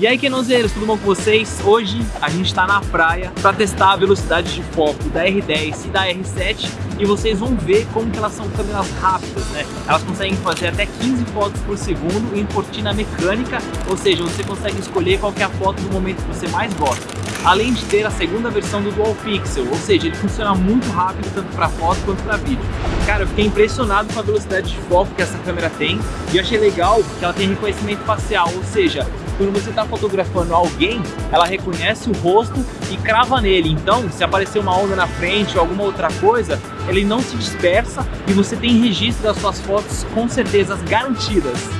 E aí, Kenonzeiros, tudo bom com vocês? Hoje a gente está na praia para testar a velocidade de foco da R10 e da R7 e vocês vão ver como que elas são câmeras rápidas, né? Elas conseguem fazer até 15 fotos por segundo em cortina mecânica, ou seja, você consegue escolher qual é a foto do momento que você mais gosta. Além de ter a segunda versão do Dual Pixel, ou seja, ele funciona muito rápido tanto para foto quanto para vídeo. Cara, eu fiquei impressionado com a velocidade de foco que essa câmera tem e achei legal que ela tem reconhecimento facial, ou seja, quando você está fotografando alguém, ela reconhece o rosto e crava nele. Então, se aparecer uma onda na frente ou alguma outra coisa, ele não se dispersa e você tem registro das suas fotos com certeza garantidas.